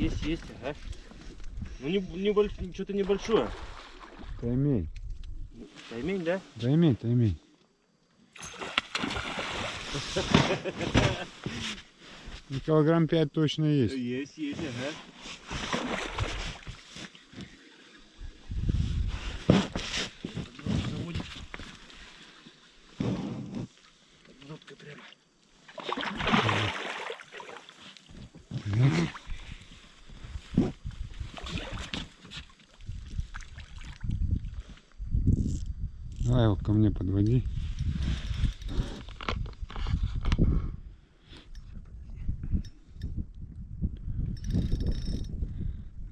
есть, есть, ага. Ну, не, не больш- что-то небольшое. Таймень. Таймень, да? Таймень, таймень. Ну, Килограмм пять точно есть. Есть, есть, ага. Жопкой прямо. Давай его ко мне подводи.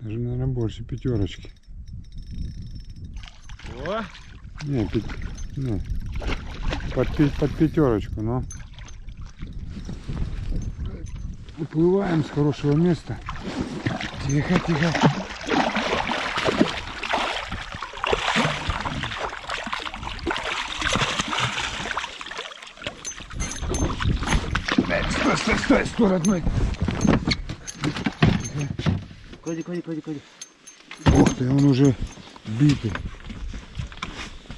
Даже, наверное, больше пятерочки. О, Не, пять, ну, под, под пятерочку, но. Уплываем с хорошего места. Тихо, тихо. Стой, стой, стой, стой, родной. Клади, клади, клади, клади. Ух ты, он уже битый.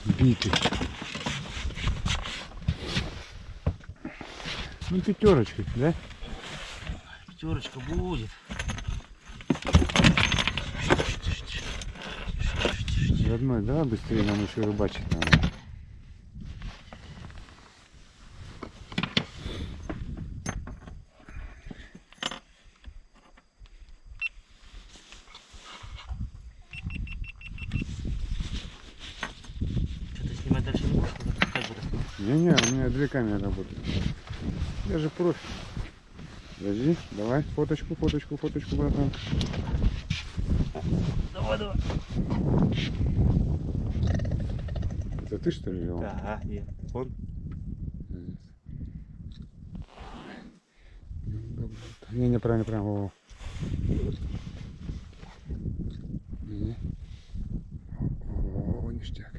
Битый. Ну, пятерочка, да? Пятерочка будет. Родной, давай быстрее, нам еще рыбачить надо. Не-не, у меня две камеры работают. Я же профи. Подожди, давай, фоточку, фоточку, фоточку, братан. Давай, давай. Это ты что ли вел? Ага, нет. Он. Не, не, правильно, во, во. Не. О, ништяк.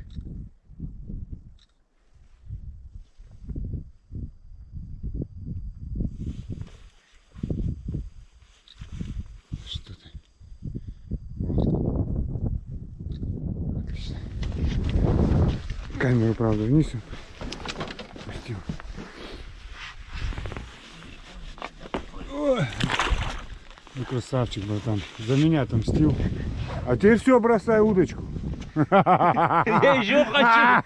Что ты? Вот. Отлично. Камеру, правда, вниз опустил. Ой. Ну, красавчик, братан. За меня там стил. А теперь все, бросай удочку. Я еще хочу.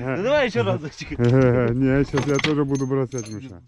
Ну, Давай еще разочек. Не, сейчас я тоже буду бросать, Миша.